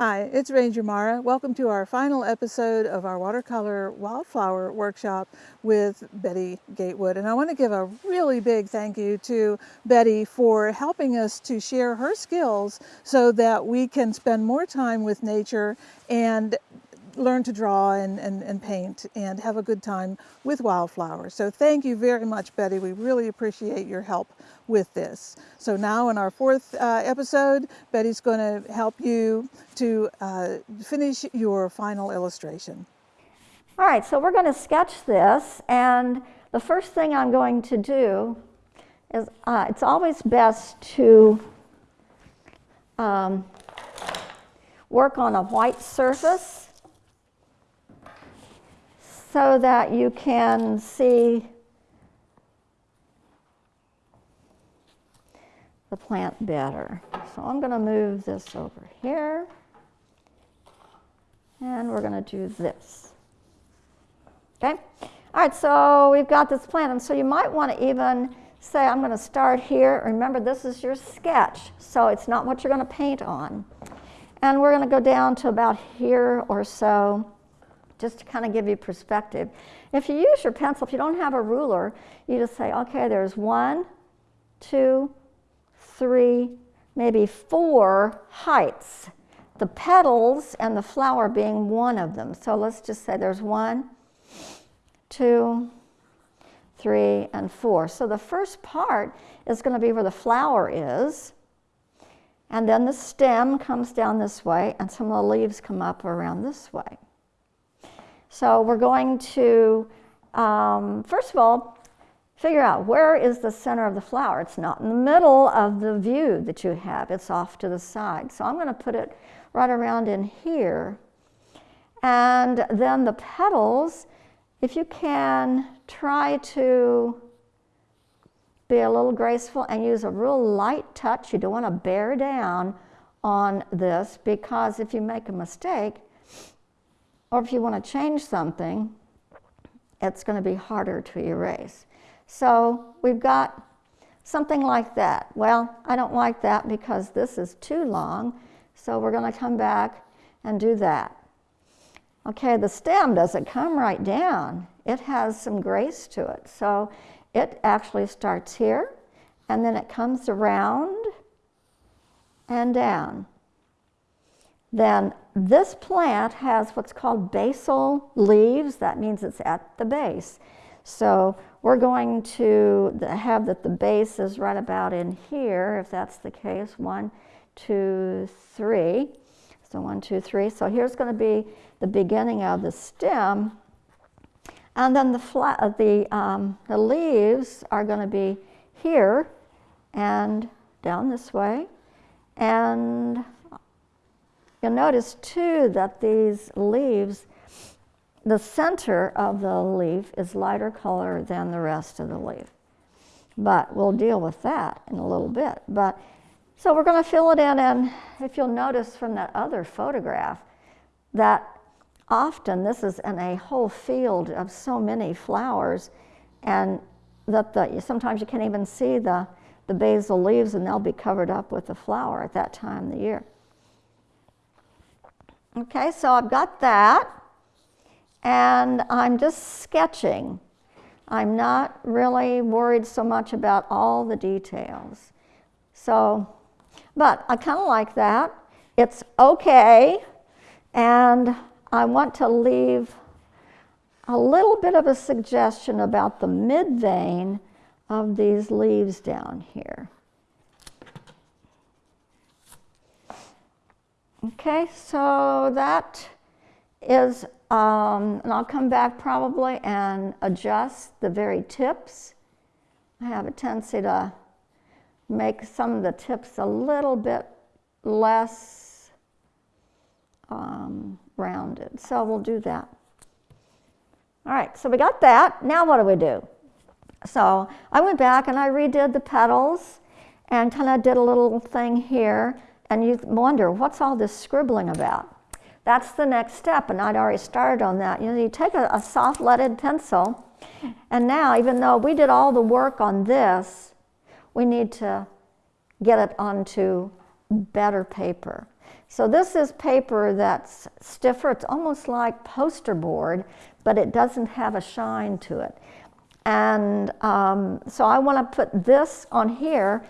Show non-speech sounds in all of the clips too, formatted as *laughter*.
Hi, it's Ranger Mara. Welcome to our final episode of our watercolor wildflower workshop with Betty Gatewood. And I want to give a really big thank you to Betty for helping us to share her skills so that we can spend more time with nature and learn to draw and, and, and paint and have a good time with wildflowers. So thank you very much, Betty. We really appreciate your help with this. So now in our fourth uh, episode, Betty's going to help you to uh, finish your final illustration. All right, so we're going to sketch this, and the first thing I'm going to do is uh, it's always best to um, work on a white surface so that you can see the plant better. So I'm going to move this over here. And we're going to do this. Okay? All right, so we've got this plant. And so you might want to even say, I'm going to start here. Remember, this is your sketch, so it's not what you're going to paint on. And we're going to go down to about here or so just to kind of give you perspective. If you use your pencil, if you don't have a ruler, you just say, okay, there's one, two, three, maybe four heights. The petals and the flower being one of them. So let's just say there's one, two, three, and four. So the first part is going to be where the flower is. And then the stem comes down this way, and some of the leaves come up around this way. So we're going to, um, first of all, figure out where is the center of the flower. It's not in the middle of the view that you have. It's off to the side. So I'm going to put it right around in here. And then the petals, if you can, try to be a little graceful and use a real light touch. You don't want to bear down on this because if you make a mistake, or if you want to change something, it's going to be harder to erase. So we've got something like that. Well, I don't like that because this is too long, so we're going to come back and do that. Okay, the stem doesn't come right down. It has some grace to it. So it actually starts here, and then it comes around and down. Then this plant has what's called basal leaves. That means it's at the base. So we're going to have that the base is right about in here, if that's the case. One, two, three. So one, two, three. So here's going to be the beginning of the stem. And then the, flat, uh, the, um, the leaves are going to be here and down this way. And You'll notice too that these leaves, the center of the leaf is lighter color than the rest of the leaf. But we'll deal with that in a little bit. But so we're going to fill it in, and if you'll notice from that other photograph, that often this is in a whole field of so many flowers, and that the, sometimes you can't even see the, the basal leaves, and they'll be covered up with the flower at that time of the year. Okay, so I've got that, and I'm just sketching. I'm not really worried so much about all the details. So, but I kind of like that. It's okay, and I want to leave a little bit of a suggestion about the mid vein of these leaves down here. Okay, so that is, um, and I'll come back probably and adjust the very tips. I have a tendency to make some of the tips a little bit less um, rounded. So we'll do that. All right, so we got that. Now what do we do? So I went back and I redid the petals and kind of did a little thing here and you wonder, what's all this scribbling about? That's the next step, and I'd already started on that. You know, you take a, a soft leaded pencil, and now, even though we did all the work on this, we need to get it onto better paper. So this is paper that's stiffer. It's almost like poster board, but it doesn't have a shine to it. And um, so I want to put this on here,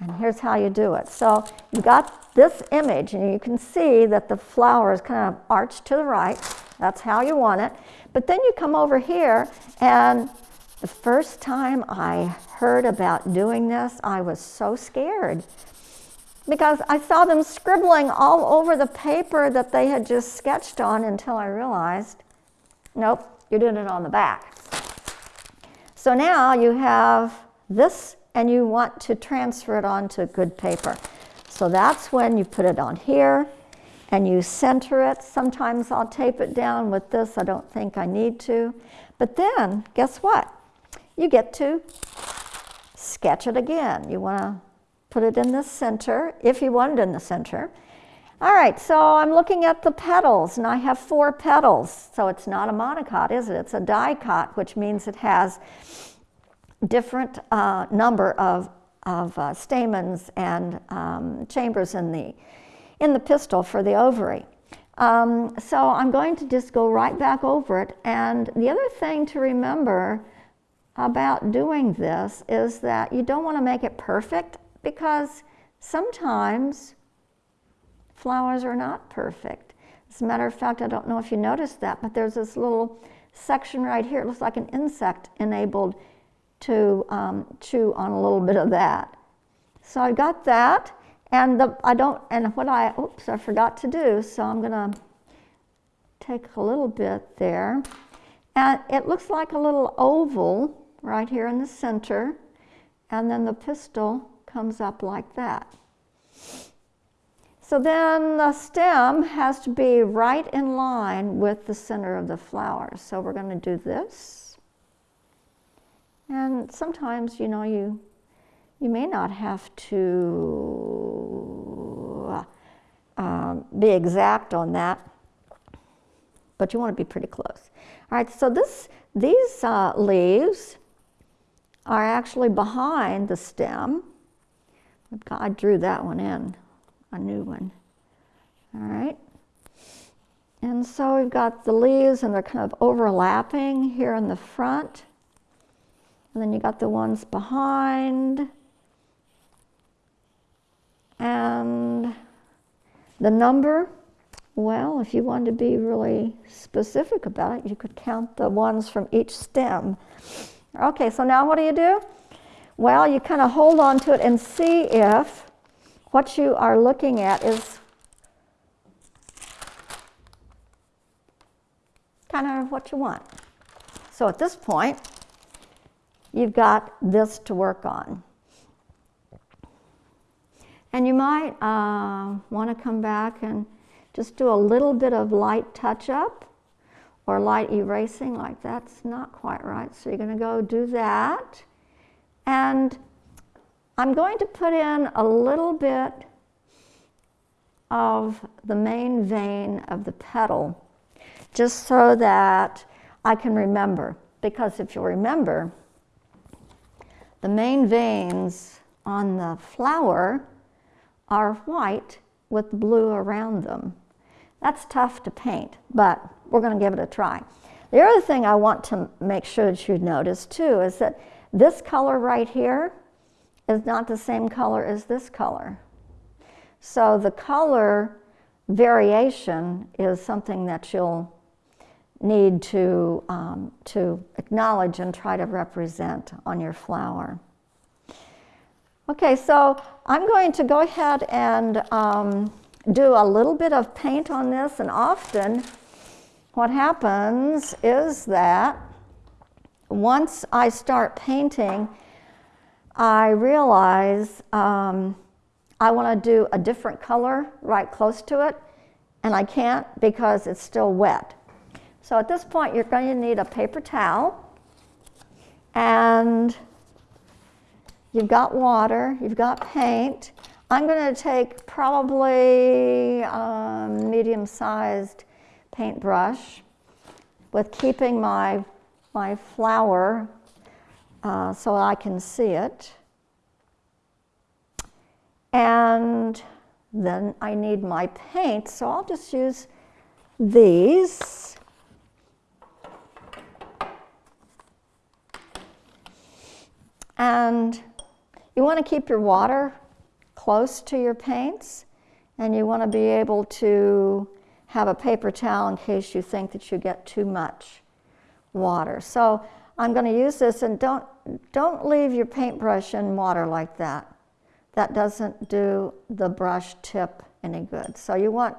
and here's how you do it. So you got this image, and you can see that the flower is kind of arched to the right. That's how you want it. But then you come over here, and the first time I heard about doing this, I was so scared because I saw them scribbling all over the paper that they had just sketched on until I realized, nope, you're doing it on the back. So now you have this and you want to transfer it onto good paper. So that's when you put it on here and you center it. Sometimes I'll tape it down with this. I don't think I need to. But then, guess what? You get to sketch it again. You want to put it in the center, if you want it in the center. All right, so I'm looking at the petals, and I have four petals. So it's not a monocot, is it? It's a dicot, which means it has different uh, number of, of uh, stamens and um, chambers in the, in the pistil for the ovary. Um, so I'm going to just go right back over it. And the other thing to remember about doing this is that you don't want to make it perfect because sometimes flowers are not perfect. As a matter of fact, I don't know if you noticed that, but there's this little section right here. It looks like an insect enabled to um, chew on a little bit of that. So I got that, and the, I don't, and what I, oops, I forgot to do, so I'm gonna take a little bit there. And it looks like a little oval right here in the center, and then the pistil comes up like that. So then the stem has to be right in line with the center of the flower. So we're to do this. And sometimes, you know, you, you may not have to um, be exact on that, but you want to be pretty close. All right, so this, these uh, leaves are actually behind the stem. I drew that one in, a new one. All right. And so we've got the leaves and they're kind of overlapping here in the front. And then you got the ones behind. And the number, well, if you wanted to be really specific about it, you could count the ones from each stem. Okay, so now what do you do? Well, you kind of hold on to it and see if what you are looking at is kind of what you want. So at this point, you've got this to work on. And you might uh, want to come back and just do a little bit of light touch up or light erasing like that's not quite right. So you're going to go do that. And I'm going to put in a little bit of the main vein of the petal just so that I can remember. Because if you remember, the main veins on the flower are white with blue around them. That's tough to paint, but we're going to give it a try. The other thing I want to make sure that you notice too is that this color right here is not the same color as this color. So the color variation is something that you'll need to, um, to acknowledge and try to represent on your flower. Okay, so I'm going to go ahead and um, do a little bit of paint on this, and often what happens is that once I start painting, I realize um, I want to do a different color right close to it, and I can't because it's still wet. So at this point, you're going to need a paper towel, and you've got water, you've got paint. I'm going to take probably a um, medium-sized paintbrush with keeping my my flower uh, so I can see it. And then I need my paint, so I'll just use these. And you want to keep your water close to your paints, and you want to be able to have a paper towel in case you think that you get too much water. So I'm going to use this, and don't, don't leave your paintbrush in water like that. That doesn't do the brush tip any good. So you want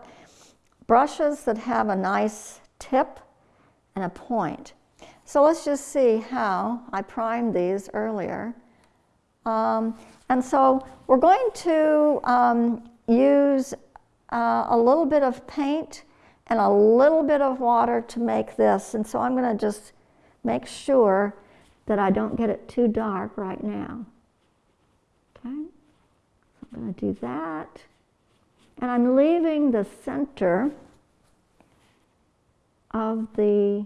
brushes that have a nice tip and a point. So let's just see how I primed these earlier. Um, and so we're going to um, use uh, a little bit of paint and a little bit of water to make this. And so I'm going to just make sure that I don't get it too dark right now. Okay, so I'm going to do that. And I'm leaving the center of the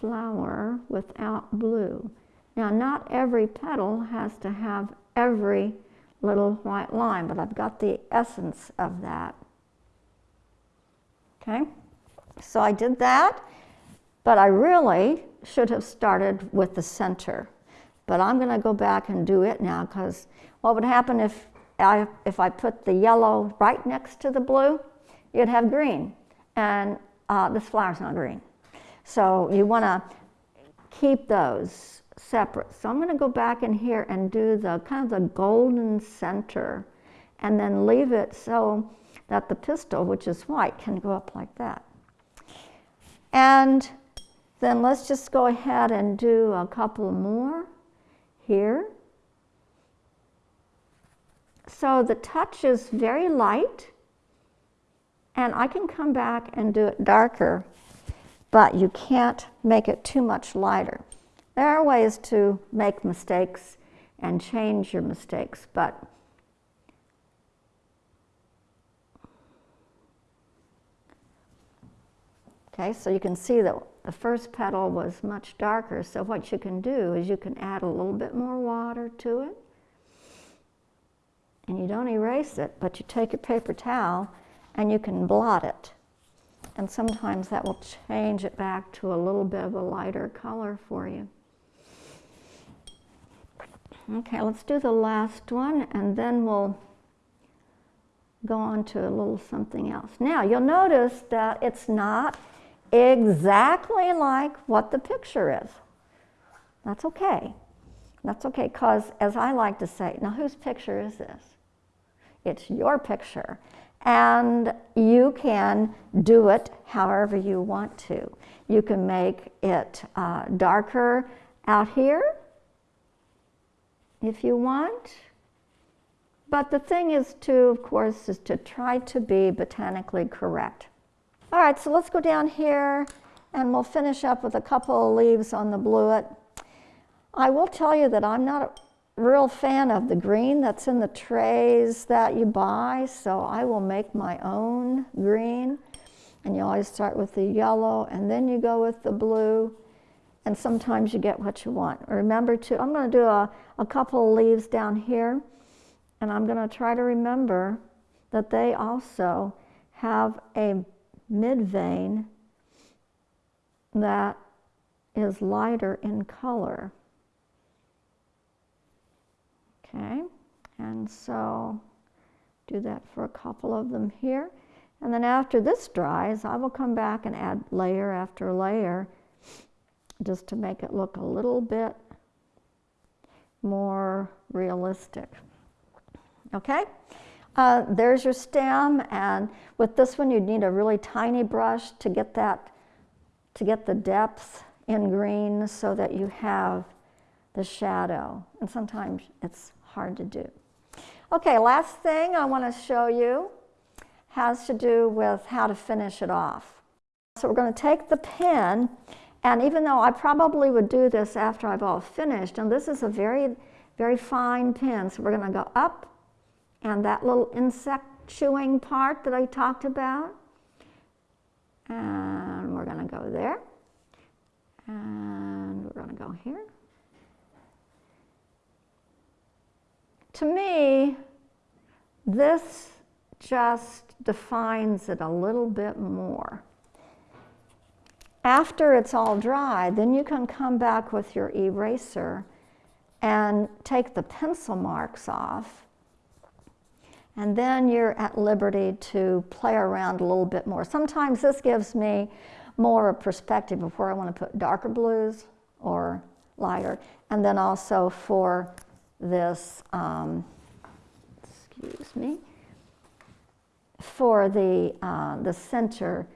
flower without blue. Now, not every petal has to have every little white line, but I've got the essence of that. Okay, so I did that, but I really should have started with the center. But I'm going to go back and do it now because what would happen if I, if I put the yellow right next to the blue? You'd have green, and uh, this flower's not green. So you want to keep those separate. So I'm going to go back in here and do the kind of the golden center and then leave it so that the pistil, which is white, can go up like that. And then let's just go ahead and do a couple more here. So the touch is very light, and I can come back and do it darker, but you can't make it too much lighter. There are ways to make mistakes and change your mistakes, but Okay, so you can see that the first petal was much darker. So what you can do is you can add a little bit more water to it. And you don't erase it, but you take your paper towel and you can blot it. And sometimes that will change it back to a little bit of a lighter color for you. Okay, let's do the last one and then we'll go on to a little something else. Now, you'll notice that it's not exactly like what the picture is. That's okay. That's okay, because as I like to say, now whose picture is this? It's your picture. And you can do it however you want to. You can make it uh, darker out here if you want. But the thing is to, of course, is to try to be botanically correct. All right, so let's go down here and we'll finish up with a couple of leaves on the bluet. I will tell you that I'm not real fan of the green that's in the trays that you buy, so I will make my own green. And you always start with the yellow and then you go with the blue and sometimes you get what you want. Remember to, I'm going to do a, a couple of leaves down here and I'm going to try to remember that they also have a mid-vein that is lighter in color. Okay, and so do that for a couple of them here. And then after this dries, I will come back and add layer after layer just to make it look a little bit more realistic. Okay? Uh, there's your stem, and with this one, you'd need a really tiny brush to get that, to get the depth in green so that you have the shadow. And sometimes it's hard to do. Okay, last thing I want to show you has to do with how to finish it off. So we're going to take the pen, and even though I probably would do this after I've all finished, and this is a very, very fine pen, so we're going to go up and that little insect chewing part that I talked about. And we're going to go there. And we're going to go here. To me, this just defines it a little bit more. After it's all dry, then you can come back with your eraser and take the pencil marks off. And then you're at liberty to play around a little bit more. Sometimes this gives me more a perspective of where I want to put darker blues or lighter. And then also for this, um, excuse me, for the, uh, the center,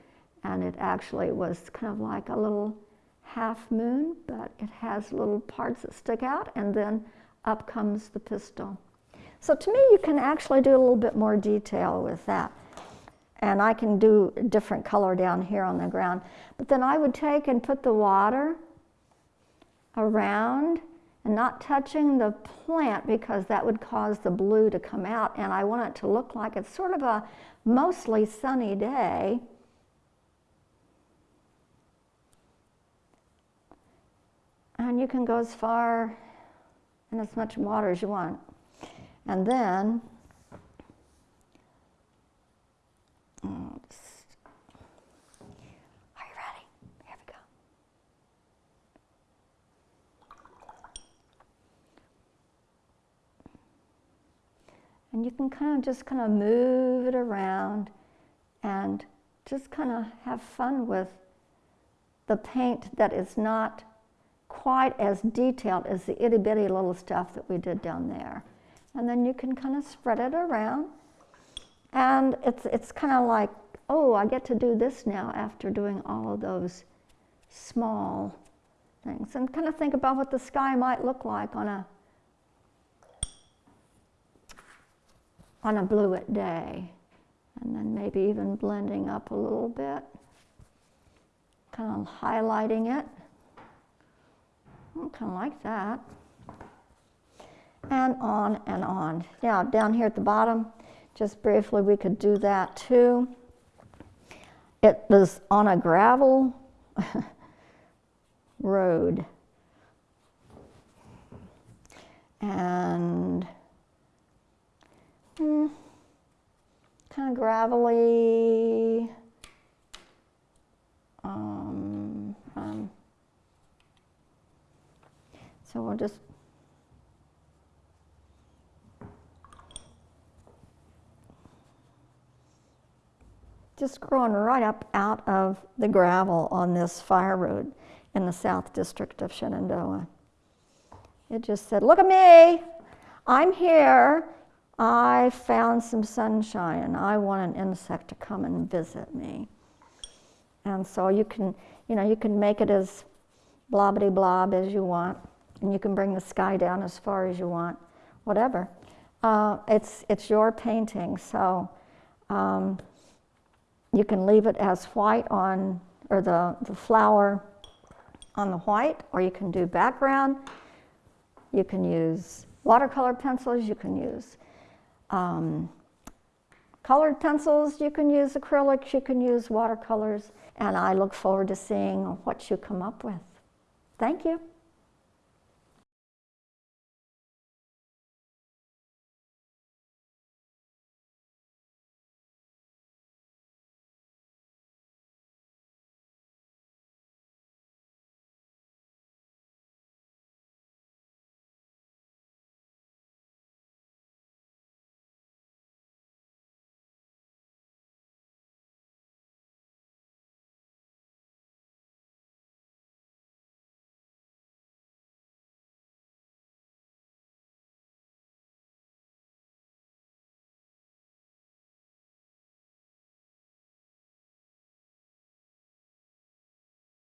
and it actually was kind of like a little half moon, but it has little parts that stick out, and then up comes the pistil. So to me, you can actually do a little bit more detail with that. And I can do a different color down here on the ground. But then I would take and put the water around and not touching the plant because that would cause the blue to come out. And I want it to look like it's sort of a mostly sunny day. And you can go as far and as much water as you want. And then, oh, just- are you ready? Here we go. And you can kind of just kind of move it around and just kind of have fun with the paint that is not quite as detailed as the itty bitty little stuff that we did down there. And then you can kind of spread it around. And it's, it's kind of like, oh, I get to do this now after doing all of those small things. And kind of think about what the sky might look like on a on a bluet day. And then maybe even blending up a little bit, kind of highlighting it. Kind of like that. And on and on. Now, down here at the bottom, just briefly, we could do that too. It was on a gravel *laughs* road. And hmm, kind of gravelly. Um, um, so we'll just just growing right up out of the gravel on this fire road in the South District of Shenandoah. It just said, Look at me, I'm here. I found some sunshine and I want an insect to come and visit me. And so you can, you know, you can make it as blobbity blob as you want, and you can bring the sky down as far as you want, whatever. Uh, it's, it's your painting, so um, you can leave it as white on, or the, the flower on the white, or you can do background. You can use watercolor pencils, you can use um, colored pencils, you can use acrylics, you can use watercolors, and I look forward to seeing what you come up with. Thank you.